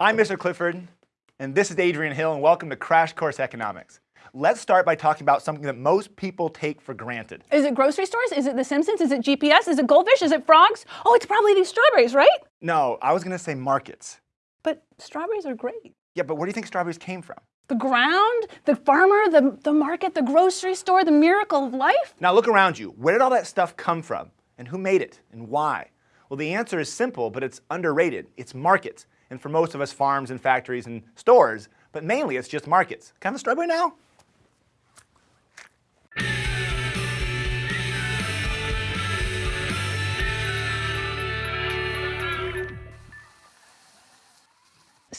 I'm Mr. Clifford, and this is Adriene Hill, and welcome to Crash Course Economics. Let's start by talking about something that most people take for granted. Is it grocery stores? Is it The Simpsons? Is it GPS? Is it goldfish? Is it frogs? Oh, it's probably these strawberries, right? No, I was going to say markets. But strawberries are great. Yeah, but where do you think strawberries came from? The ground, the farmer, the, the market, the grocery store, the miracle of life? Now look around you. Where did all that stuff come from? And who made it? And why? Well, the answer is simple, but it's underrated. It's markets. And for most of us, farms and factories and stores. But mainly, it's just markets. Kind of a strawberry now?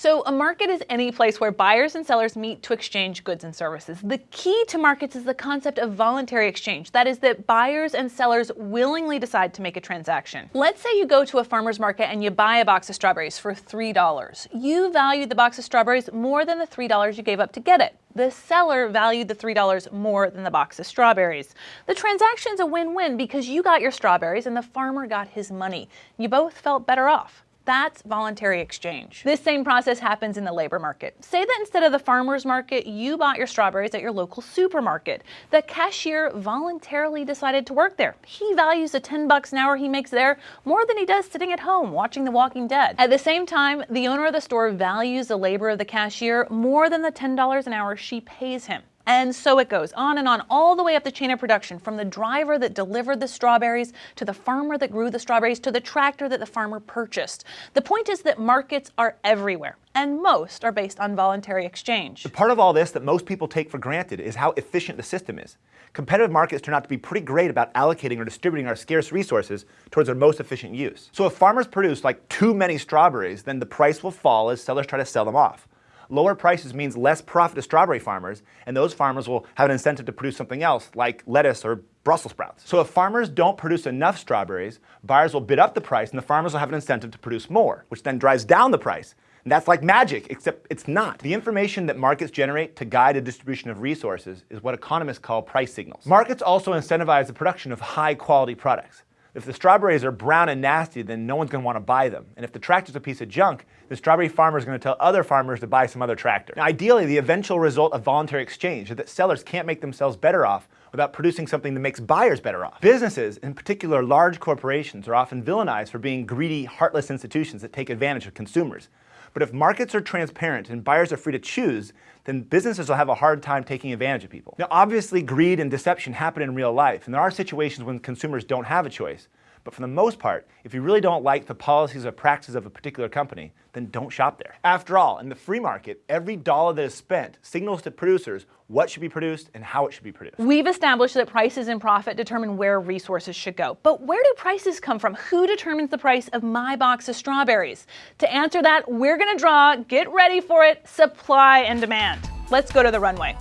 So a market is any place where buyers and sellers meet to exchange goods and services. The key to markets is the concept of voluntary exchange. That is that buyers and sellers willingly decide to make a transaction. Let's say you go to a farmer's market and you buy a box of strawberries for $3. You value the box of strawberries more than the $3 you gave up to get it. The seller valued the $3 more than the box of strawberries. The transaction's a win-win because you got your strawberries and the farmer got his money. You both felt better off. That's voluntary exchange. This same process happens in the labor market. Say that instead of the farmer's market, you bought your strawberries at your local supermarket. The cashier voluntarily decided to work there. He values the 10 bucks an hour he makes there more than he does sitting at home watching The Walking Dead. At the same time, the owner of the store values the labor of the cashier more than the $10 an hour she pays him. And so it goes on and on, all the way up the chain of production, from the driver that delivered the strawberries, to the farmer that grew the strawberries, to the tractor that the farmer purchased. The point is that markets are everywhere, and most are based on voluntary exchange. The part of all this that most people take for granted is how efficient the system is. Competitive markets turn out to be pretty great about allocating or distributing our scarce resources towards their most efficient use. So if farmers produce like too many strawberries, then the price will fall as sellers try to sell them off. Lower prices means less profit to strawberry farmers, and those farmers will have an incentive to produce something else, like lettuce or Brussels sprouts. So if farmers don't produce enough strawberries, buyers will bid up the price and the farmers will have an incentive to produce more, which then drives down the price. And that's like magic, except it's not. The information that markets generate to guide a distribution of resources is what economists call price signals. Markets also incentivize the production of high quality products. If the strawberries are brown and nasty, then no one's going to want to buy them. And if the tractor's a piece of junk, the strawberry farmer is going to tell other farmers to buy some other tractor. Now, ideally, the eventual result of voluntary exchange is that sellers can't make themselves better off without producing something that makes buyers better off. Businesses, in particular large corporations, are often villainized for being greedy, heartless institutions that take advantage of consumers. But if markets are transparent and buyers are free to choose, then businesses will have a hard time taking advantage of people. Now, obviously, greed and deception happen in real life, and there are situations when consumers don't have a choice. But for the most part, if you really don't like the policies or practices of a particular company, then don't shop there. After all, in the free market, every dollar that is spent signals to producers what should be produced and how it should be produced. We've established that prices and profit determine where resources should go. But where do prices come from? Who determines the price of my box of strawberries? To answer that, we're going to draw, get ready for it, supply and demand. Let's go to the runway.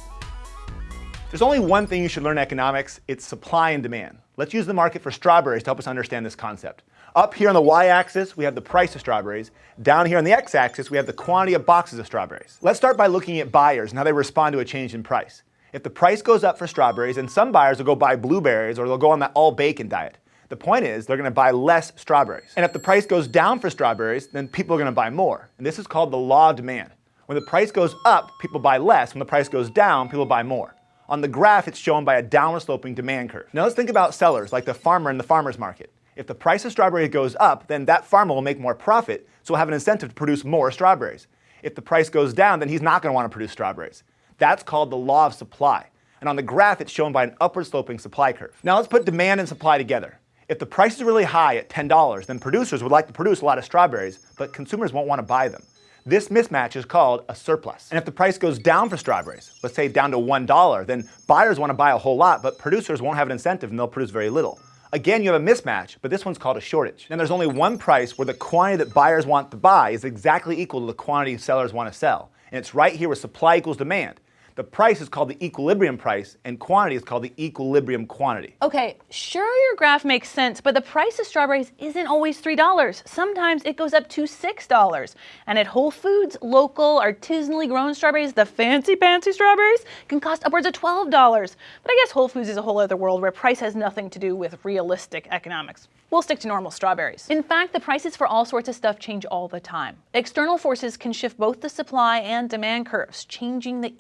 There's only one thing you should learn in economics, it's supply and demand. Let's use the market for strawberries to help us understand this concept. Up here on the y-axis, we have the price of strawberries. Down here on the x-axis, we have the quantity of boxes of strawberries. Let's start by looking at buyers and how they respond to a change in price. If the price goes up for strawberries, then some buyers will go buy blueberries or they'll go on that all bacon diet. The point is, they're going to buy less strawberries. And if the price goes down for strawberries, then people are going to buy more. And this is called the law of demand. When the price goes up, people buy less. When the price goes down, people buy more. On the graph, it's shown by a downward sloping demand curve. Now let's think about sellers, like the farmer in the farmer's market. If the price of strawberries goes up, then that farmer will make more profit, so will have an incentive to produce more strawberries. If the price goes down, then he's not going to want to produce strawberries. That's called the law of supply. And on the graph, it's shown by an upward sloping supply curve. Now let's put demand and supply together. If the price is really high at $10, then producers would like to produce a lot of strawberries, but consumers won't want to buy them. This mismatch is called a surplus. And if the price goes down for strawberries, let's say down to $1, then buyers want to buy a whole lot, but producers won't have an incentive and they'll produce very little. Again, you have a mismatch, but this one's called a shortage. And there's only one price where the quantity that buyers want to buy is exactly equal to the quantity sellers want to sell. And it's right here where supply equals demand. The price is called the equilibrium price, and quantity is called the equilibrium quantity. Okay, sure your graph makes sense, but the price of strawberries isn't always $3. Sometimes it goes up to $6. And at Whole Foods, local, artisanally grown strawberries, the fancy fancy strawberries, can cost upwards of $12. But I guess Whole Foods is a whole other world where price has nothing to do with realistic economics. we'll stick to normal strawberries. In fact, the prices for all sorts of stuff change all the time. External forces can shift both the supply and demand curves, changing the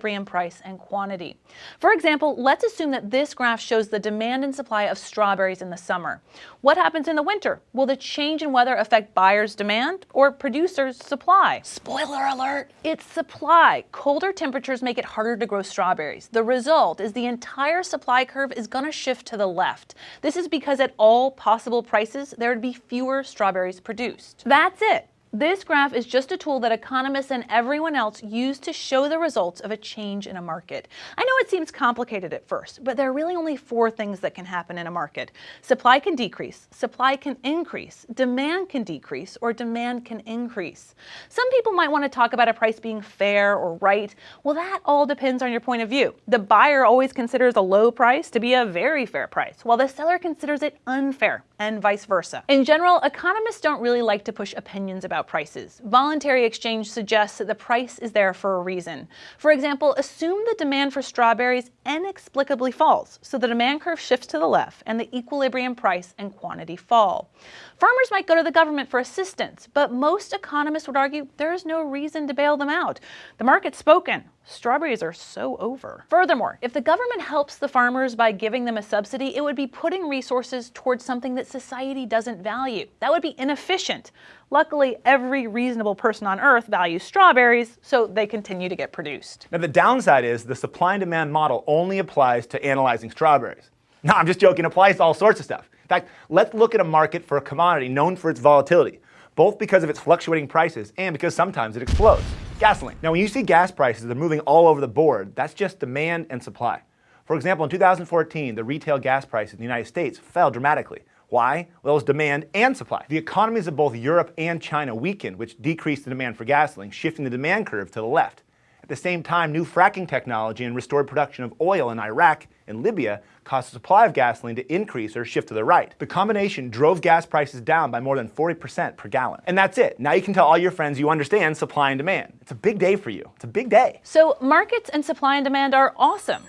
equilibrium price and quantity. For example, let's assume that this graph shows the demand and supply of strawberries in the summer. What happens in the winter? Will the change in weather affect buyers' demand or producers' supply? Spoiler alert, it's supply. Colder temperatures make it harder to grow strawberries. The result is the entire supply curve is going to shift to the left. This is because at all possible prices, there would be fewer strawberries produced. That's it. This graph is just a tool that economists and everyone else use to show the results of a change in a market. I know it seems complicated at first, but there are really only four things that can happen in a market. Supply can decrease, supply can increase, demand can decrease, or demand can increase. Some people might want to talk about a price being fair or right. Well, that all depends on your point of view. The buyer always considers a low price to be a very fair price, while the seller considers it unfair, and vice versa. In general, economists don't really like to push opinions about about prices. Voluntary exchange suggests that the price is there for a reason. For example, assume the demand for strawberries inexplicably falls, so the demand curve shifts to the left and the equilibrium price and quantity fall. Farmers might go to the government for assistance, but most economists would argue there is no reason to bail them out. The market's spoken. Strawberries are so over. Furthermore, if the government helps the farmers by giving them a subsidy, it would be putting resources towards something that society doesn't value. That would be inefficient. Luckily, every reasonable person on earth values strawberries, so they continue to get produced. Now the downside is the supply and demand model only applies to analyzing strawberries. No, I'm just joking, it applies to all sorts of stuff. In fact, let's look at a market for a commodity known for its volatility, both because of its fluctuating prices and because sometimes it explodes. Gasoline. Now when you see gas prices, they're moving all over the board, that's just demand and supply. For example, in 2014, the retail gas prices in the United States fell dramatically. Why? Well, it was demand and supply. The economies of both Europe and China weakened, which decreased the demand for gasoline, shifting the demand curve to the left. The same time, new fracking technology and restored production of oil in Iraq and Libya caused the supply of gasoline to increase or shift to the right. The combination drove gas prices down by more than 40% per gallon. And that's it. Now you can tell all your friends you understand supply and demand. It's a big day for you. It's a big day. So markets and supply and demand are awesome.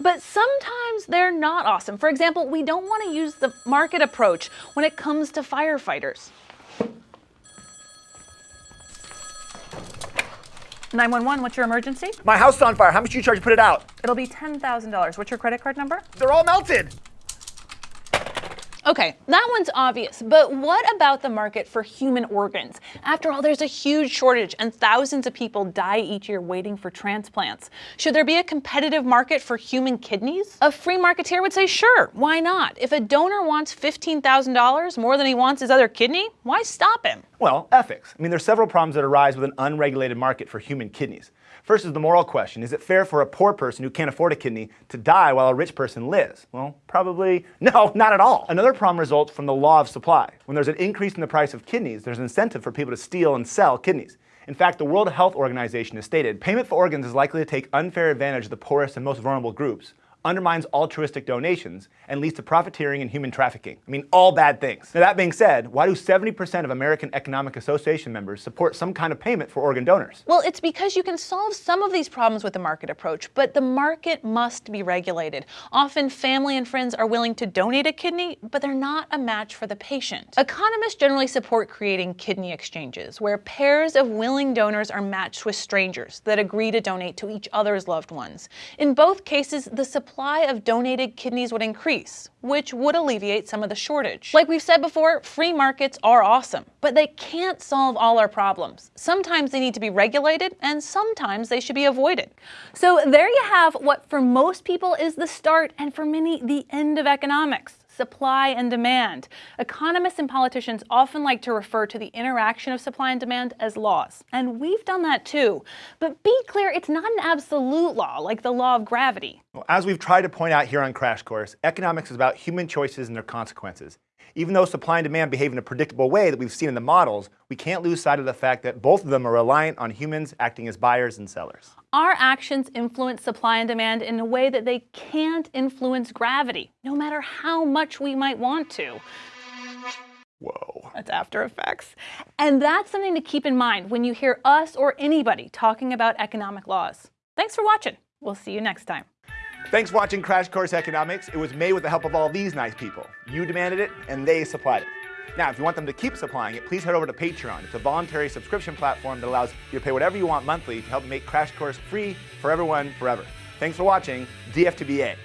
But sometimes they're not awesome. For example, we don't want to use the market approach when it comes to firefighters. 911, what's your emergency? My house is on fire. How much do you charge to put it out? It'll be $10,000. What's your credit card number? They're all melted. Okay, that one's obvious, but what about the market for human organs? After all, there's a huge shortage and thousands of people die each year waiting for transplants. Should there be a competitive market for human kidneys? A free marketeer would say, sure, why not? If a donor wants $15,000 more than he wants his other kidney, why stop him? Well, ethics. I mean, there's several problems that arise with an unregulated market for human kidneys. First is the moral question. Is it fair for a poor person who can't afford a kidney to die while a rich person lives? Well, probably no, not at all. Another problem results from the law of supply. When there's an increase in the price of kidneys, there's an incentive for people to steal and sell kidneys. In fact, the World Health Organization has stated payment for organs is likely to take unfair advantage of the poorest and most vulnerable groups, undermines altruistic donations, and leads to profiteering and human trafficking. I mean, all bad things. Now that being said, why do 70% of American Economic Association members support some kind of payment for organ donors? Well, it's because you can solve some of these problems with the market approach, but the market must be regulated. Often family and friends are willing to donate a kidney, but they're not a match for the patient. Economists generally support creating kidney exchanges, where pairs of willing donors are matched with strangers that agree to donate to each other's loved ones. In both cases, the supply supply of donated kidneys would increase, which would alleviate some of the shortage. Like we've said before, free markets are awesome, but they can't solve all our problems. Sometimes they need to be regulated, and sometimes they should be avoided. So there you have what for most people is the start, and for many, the end of economics supply and demand. Economists and politicians often like to refer to the interaction of supply and demand as laws, and we've done that too. But be clear, it's not an absolute law like the law of gravity. Well, as we've tried to point out here on Crash Course, economics is about human choices and their consequences. Even though supply and demand behave in a predictable way that we've seen in the models, we can't lose sight of the fact that both of them are reliant on humans acting as buyers and sellers. Our actions influence supply and demand in a way that they can't influence gravity, no matter how much we might want to. Whoa. That's After Effects. And that's something to keep in mind when you hear us or anybody talking about economic laws. Thanks for watching. We'll see you next time. Thanks for watching Crash Course Economics. It was made with the help of all these nice people. You demanded it, and they supplied it. Now, if you want them to keep supplying it, please head over to Patreon. It's a voluntary subscription platform that allows you to pay whatever you want monthly to help make Crash Course free for everyone forever. Thanks for watching DF2BA.